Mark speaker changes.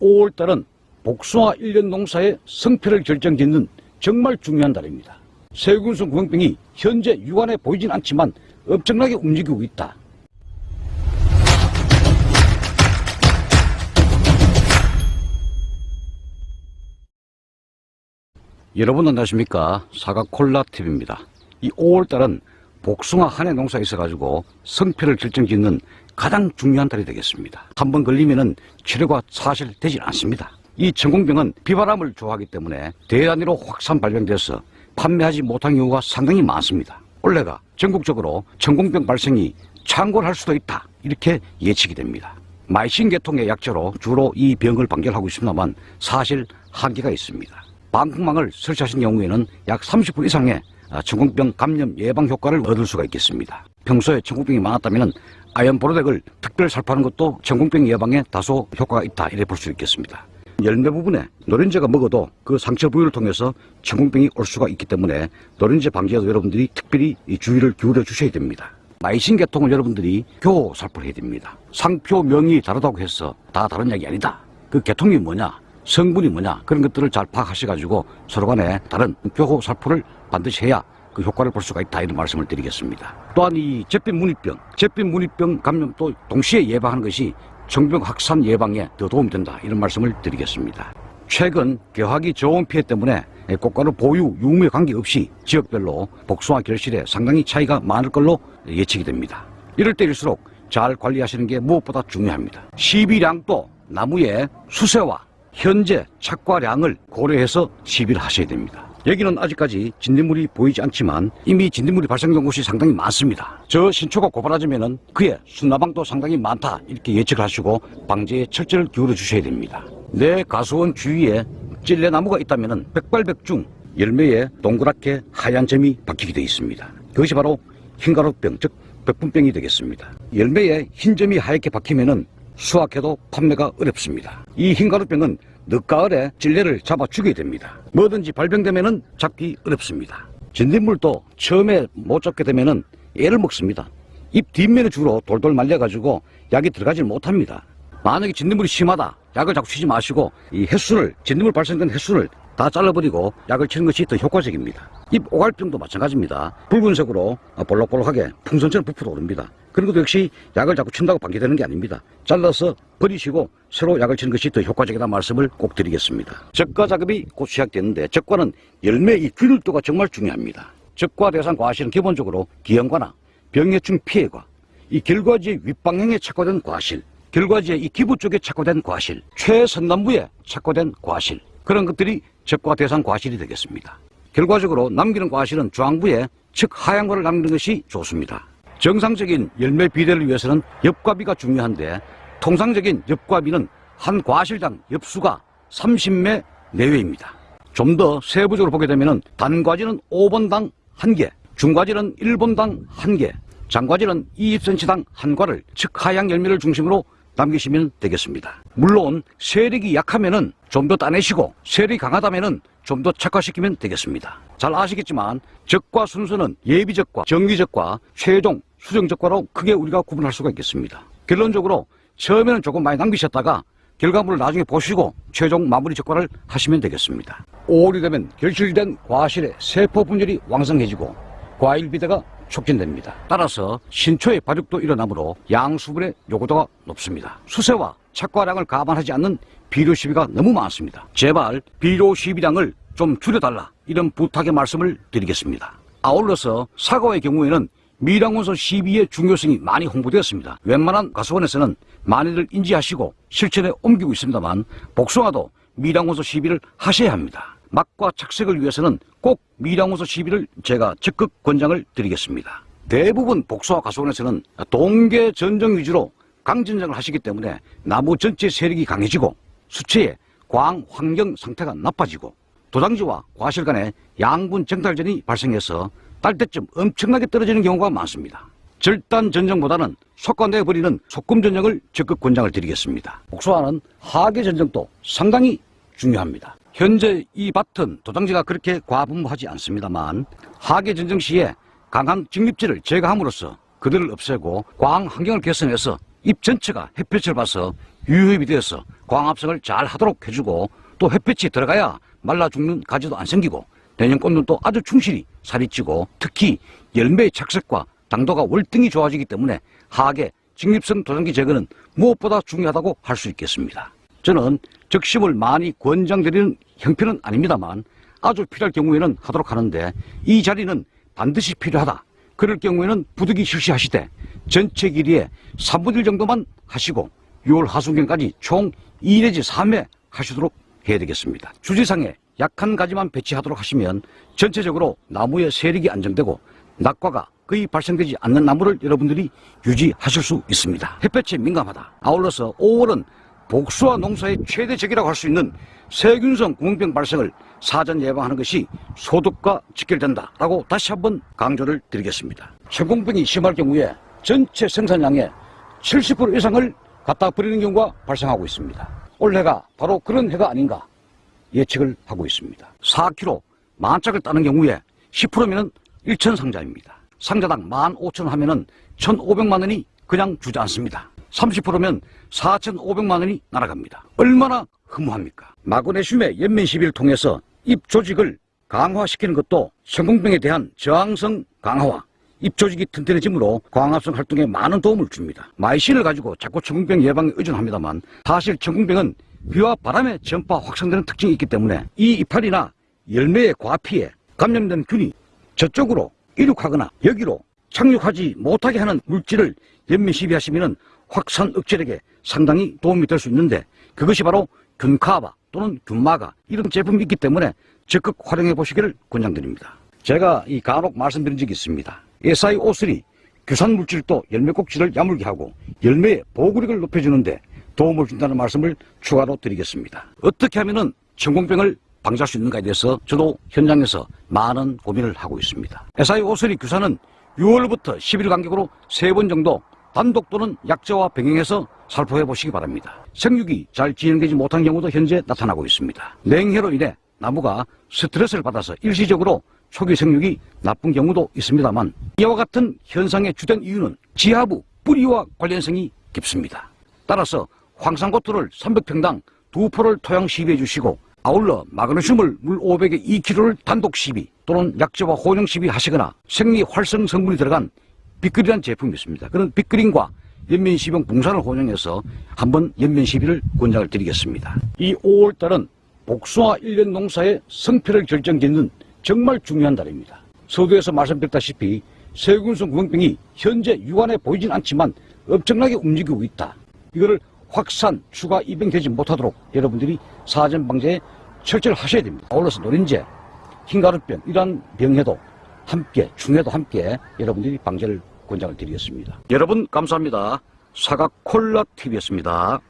Speaker 1: 5월달은 복숭아 1년 농사의 성패를 결정짓는 정말 중요한 달입니다. 세균성 구멍병이 현재 육안에 보이진 않지만 엄청나게 움직이고 있다. 여러분 안녕하십니까 사과콜라TV입니다. 이 5월달은 복숭아 한해 농사에 있어가지고 성패를 결정짓는 가장 중요한 달이 되겠습니다. 한 번 걸리면은 치료가 사실 되질 않습니다. 이 천공병은 비바람을 좋아하기 때문에 대단위로 확산 발병돼서 판매하지 못한 경우가 상당히 많습니다. 올해가 전국적으로 천공병 발생이 창궐할 수도 있다 이렇게 예측이 됩니다. 마이신 계통의 약초로 주로 이 병을 방결하고 있습니다만 사실 한계가 있습니다. 방풍망을 설치하신 경우에는 약 30% 이상의 천공병 감염 예방 효과를 얻을 수가 있겠습니다. 평소에 천공병이 많았다면 아연 보로덱을 특별 살포하는 것도 천공병 예방에 다소 효과가 있다 이래 볼 수 있겠습니다. 열매 부분에 노른자가 먹어도 그 상처 부위를 통해서 천공병이 올 수가 있기 때문에 노른자 방지에도 여러분들이 특별히 이 주의를 기울여 주셔야 됩니다. 마이신 계통을 여러분들이 교호 살포를 해야 됩니다. 상표 명이 다르다고 해서 다 다른 이야기 아니다. 그 계통이 뭐냐, 성분이 뭐냐 그런 것들을 잘 파악하셔가지고 서로 간에 다른 교호 살포를 반드시 해야 그 효과를 볼 수가 있다 이런 말씀을 드리겠습니다. 또한 이 잿빛 무늬병, 잿빛 무늬병 감염도 동시에 예방하는 것이 정병 확산 예방에 더 도움이 된다 이런 말씀을 드리겠습니다. 최근 개화기 저온 피해 때문에 꽃가루 보유, 유무에 관계없이 지역별로 복숭아 결실에 상당히 차이가 많을 걸로 예측이 됩니다. 이럴 때일수록 잘 관리하시는 게 무엇보다 중요합니다. 시비량도 나무의 수세와 현재 착과량을 고려해서 시비를 하셔야 됩니다. 여기는 아직까지 진딧물이 보이지 않지만 이미 진딧물이 발생된 곳이 상당히 많습니다. 저 신초가 고발하자면 그의 순나방도 상당히 많다 이렇게 예측을 하시고 방제에 철저를 기울여 주셔야 됩니다. 내 가수원 주위에 찔레나무가 있다면 백발백중 열매에 동그랗게 하얀 점이 박히게 되어 있습니다. 그것이 바로 흰가루병 즉 백분병이 되겠습니다. 열매에 흰 점이 하얗게 박히면은 수확해도 판매가 어렵습니다. 이 흰가루병은 늦가을에 찔레를 잡아 죽여야 됩니다. 뭐든지 발병되면은 잡기 어렵습니다. 진딧물도 처음에 못 잡게 되면은 애를 먹습니다. 잎 뒷면에 주로 돌돌 말려가지고 약이 들어가지 못합니다. 만약에 진딧물이 심하다, 약을 자꾸 치지 마시고 이 횟수를 진딧물 발생된 횟수를 다 잘라버리고 약을 치는 것이 더 효과적입니다. 잎 오갈병도 마찬가지입니다. 붉은색으로 볼록볼록하게 풍선처럼 부풀어 오릅니다. 그런 것도 역시 약을 자꾸 친다고 방지되는 게 아닙니다. 잘라서 버리시고 새로 약을 치는 것이 더 효과적이다 말씀을 꼭 드리겠습니다. 적과 작업이 곧 시작되는데 적과는 열매 이 균일도가 정말 중요합니다. 적과 대상 과실은 기본적으로 기형과나 병해충 피해과 이 결과지의 윗방향에 착화된 과실 결과지의 이 기부 쪽에 착화된 과실 최선남부에 착화된 과실 그런 것들이 적과 대상 과실이 되겠습니다. 결과적으로 남기는 과실은 중앙부에 즉 하얀 거를 남기는 것이 좋습니다. 정상적인 열매 비대를 위해서는 엽과비가 중요한데 통상적인 엽과비는 한 과실당 엽수가 30매 내외입니다. 좀 더 세부적으로 보게 되면 단과지는 5번당 1개, 중과지는 1번당 1개, 장과지는 2입센치당 한 과를 즉 하향 열매를 중심으로 남기시면 되겠습니다. 물론 세력이 약하면은 좀더 따내시고 세력이 강하다면은 좀더 착화시키면 되겠습니다. 잘 아시겠지만 적과 순서는 예비적과 정기적과 최종 수정적과로 크게 우리가 구분할 수가 있겠습니다. 결론적으로 처음에는 조금 많이 남기셨다가 결과물을 나중에 보시고 최종 마무리 적과를 하시면 되겠습니다. 5월이 되면 결실된 과실의 세포 분열이 왕성해지고 과일 비대가 촉진됩니다. 따라서 신초의 발육도 일어나므로 양수분의 요구도가 높습니다. 수세와 착과량을 감안하지 않는 비료 시비가 너무 많습니다. 제발 비료 시비량을 좀 줄여달라 이런 부탁의 말씀을 드리겠습니다. 아울러서 사과의 경우에는 미량원소 시비의 중요성이 많이 홍보되었습니다. 웬만한 가수원에서는 많이들 인지하시고 실천에 옮기고 있습니다만 복숭아도 미량원소 시비를 하셔야 합니다. 맛과 착색을 위해서는 꼭 미량원소 시비를 제가 적극 권장을 드리겠습니다. 대부분 복숭아 가수원에서는 동계 전정 위주로 강전정을 하시기 때문에 나무 전체 세력이 강해지고 수채의 광 환경 상태가 나빠지고 도장지와 과실 간에 양분 정탈전이 발생해서 딸 때쯤 엄청나게 떨어지는 경우가 많습니다. 절단 전정보다는 속관내버리는 소금 전정을 적극 권장을 드리겠습니다. 복수하는 하계 전정도 상당히 중요합니다. 현재 이 밭은 도장지가 그렇게 과분무하지 않습니다만 하계 전정 시에 강한 직립질을 제거함으로써 그들을 없애고 광 환경을 개선해서 잎 전체가 햇볕을 봐서 유효입이 되어서 광합성을 잘 하도록 해주고 또 햇볕이 들어가야 말라 죽는 가지도 안 생기고 내년꽃은 또 아주 충실히 살이 찌고 특히 열매의 착색과 당도가 월등히 좋아지기 때문에 하악의 직립성 도장기 제거는 무엇보다 중요하다고 할 수 있겠습니다. 저는 적심을 많이 권장드리는 형편은 아닙니다만 아주 필요할 경우에는 하도록 하는데 이 자리는 반드시 필요하다. 그럴 경우에는 부득이 실시하시되 전체 길이의 3분의 1 정도만 하시고 6월 하순경까지 총 2 내지 3회 하시도록 해야 되겠습니다. 주지상에 약한 가지만 배치하도록 하시면 전체적으로 나무의 세력이 안정되고 낙과가 거의 발생되지 않는 나무를 여러분들이 유지하실 수 있습니다. 햇볕에 민감하다. 아울러서 5월은 복수와 농사의 최대 적이라고 할 수 있는 세균성 구멍병 발생을 사전 예방하는 것이 소득과 직결된다라고 다시 한번 강조를 드리겠습니다. 천공병이 심할 경우에 전체 생산량의 70% 이상을 갖다 버리는 경우가 발생하고 있습니다. 올해가 바로 그런 해가 아닌가 예측을 하고 있습니다. 4kg 만 짝을 따는 경우에 10%면은 1천 상자입니다. 상자당 15,000원 하면 은 1,500만 원이 그냥 주지 않습니다. 30%면 4,500만 원이 날아갑니다. 얼마나 허무합니까? 마그네슘의 연면 시비를 통해서 입 조직을 강화시키는 것도 성공병에 대한 저항성 강화와 입 조직이 튼튼해지므로 광합성 활동에 많은 도움을 줍니다. 마이신을 가지고 자꾸 천궁병 예방에 의존합니다만 사실 천궁병은 비와 바람에 전파 확산되는 특징이 있기 때문에 이 이파리나 열매의 과피에 감염된 균이 저쪽으로 이륙하거나 여기로 착륙하지 못하게 하는 물질을 연면 시비하시면 확산 억제력에 상당히 도움이 될 수 있는데 그것이 바로 균카바 또는 균마가 이런 제품이 있기 때문에 적극 활용해 보시기를 권장드립니다. 제가 이 간혹 말씀드린 적이 있습니다. SiO3 규산 물질도 열매 꼭지를 야물게 하고 열매의 보구력을 높여주는데 도움을 준다는 말씀을 추가로 드리겠습니다. 어떻게 하면은 천공병을 방지할 수 있는가에 대해서 저도 현장에서 많은 고민을 하고 있습니다. SiO3 규산은 6월부터 11일 간격으로 3번 정도 단독 또는 약제와 병행해서 살포해 보시기 바랍니다. 생육이 잘 진행되지 못한 경우도 현재 나타나고 있습니다. 냉해로 인해 나무가 스트레스를 받아서 일시적으로 초기 생육이 나쁜 경우도 있습니다만 이와 같은 현상의 주된 이유는 지하부 뿌리와 관련성이 깊습니다. 따라서 황산고토를 300평당 두 포를 토양 시비해 주시고 아울러 마그네슘을 물 500에 2kg를 단독 시비 또는 약재와 혼용 시비 하시거나 생리 활성 성분이 들어간 빅그린이라는 제품이 있습니다. 그런 빅그린과 연면시병 붕산을 혼용해서 한번 연면시비를 권장을 드리겠습니다. 이 5월달은 복숭아 일년 농사의 성패를 결정짓는 정말 중요한 달입니다. 서두에서 말씀드렸다시피 세균성 구멍병이 현재 육안에 보이진 않지만 엄청나게 움직이고 있다. 이거를 확산, 추가 입양되지 못하도록 여러분들이 사전 방제에 철저히 하셔야 됩니다. 아울러서 노린재, 흰가루병 이러한 병에도 함께 중에도 함께 여러분들이 방제를 권장을 드리겠습니다. 여러분 감사합니다. 사과 콜라 TV였습니다.